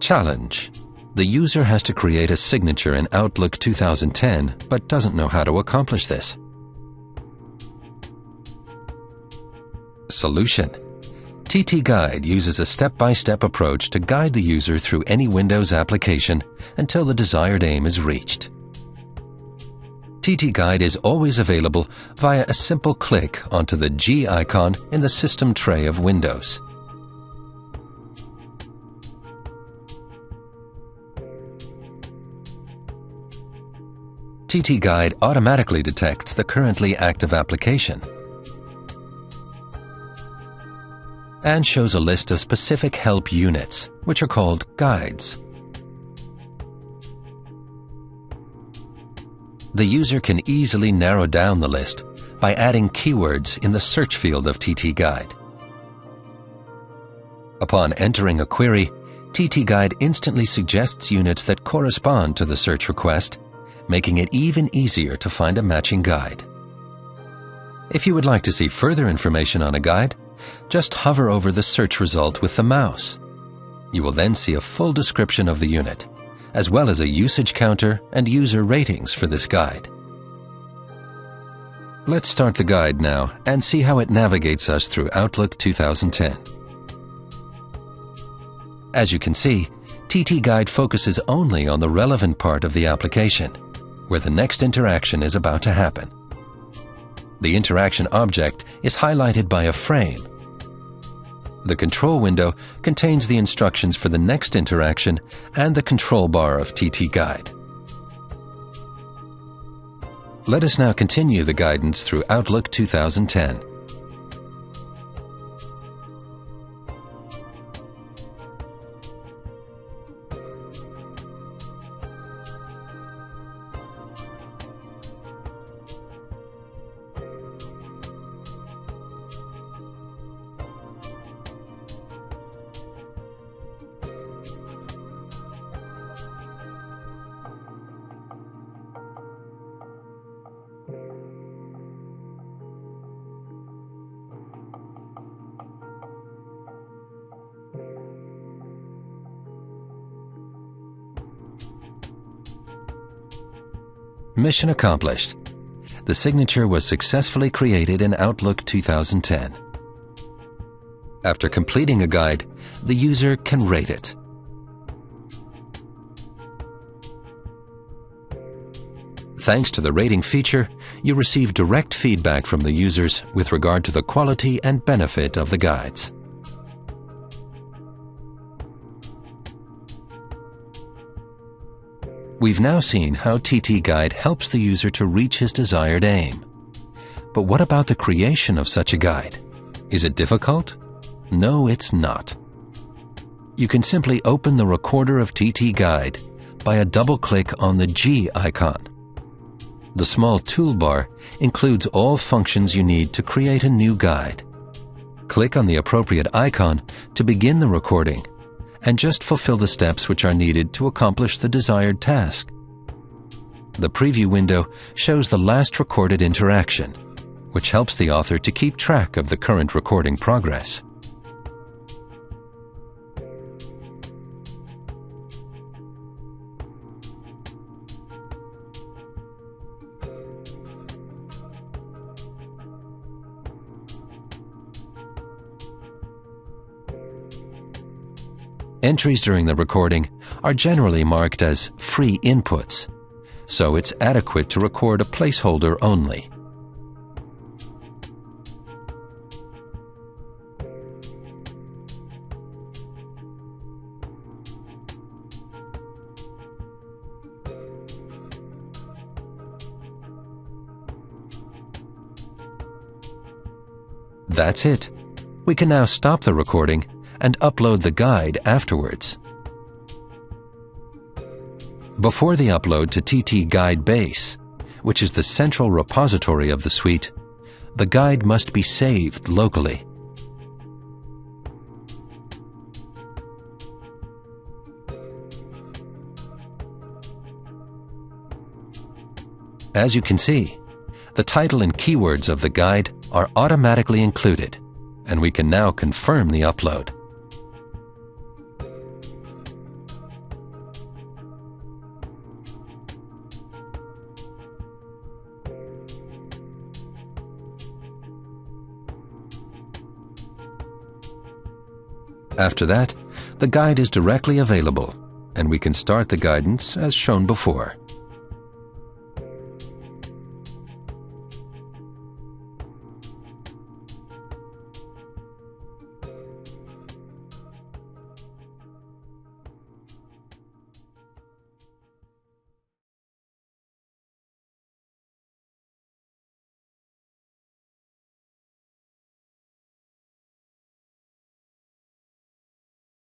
Challenge. The user has to create a signature in Outlook 2010 but doesn't know how to accomplish this. Solution. TT Guide uses a step-by-step approach to guide the user through any Windows application until the desired aim is reached. TT Guide is always available via a simple click onto the G icon in the system tray of Windows. TT Guide automatically detects the currently active application and shows a list of specific help units, which are called guides. The user can easily narrow down the list by adding keywords in the search field of TT Guide. Upon entering a query, TT Guide instantly suggests units that correspond to the search request, making it even easier to find a matching guide. If you would like to see further information on a guide, just hover over the search result with the mouse. You will then see a full description of the unit, as well as a usage counter and user ratings for this guide. Let's start the guide now and see how it navigates us through Outlook 2010. As you can see, TT Guide focuses only on the relevant part of the application, where the next interaction is about to happen. The interaction object is highlighted by a frame. The control window contains the instructions for the next interaction and the control bar of TT Guide. Let us now continue the guidance through Outlook 2010. Mission accomplished. The signature was successfully created in Outlook 2010. After completing a guide, the user can rate it. Thanks to the rating feature, you receive direct feedback from the users with regard to the quality and benefit of the guides. We've now seen how TT Guide helps the user to reach his desired aim. But what about the creation of such a guide? Is it difficult? No, it's not. You can simply open the recorder of TT Guide by a double click on the G icon. The small toolbar includes all functions you need to create a new guide. Click on the appropriate icon to begin the recording and just fulfill the steps which are needed to accomplish the desired task. The preview window shows the last recorded interaction, which helps the author to keep track of the current recording progress. Entries during the recording are generally marked as free inputs, so it's adequate to record a placeholder only. That's it. We can now stop the recording and upload the guide afterwards. Before the upload to TT Guide Base, which is the central repository of the suite, the guide must be saved locally. As you can see, the title and keywords of the guide are automatically included, and we can now confirm the upload. After that, the guide is directly available, and we can start the guidance as shown before.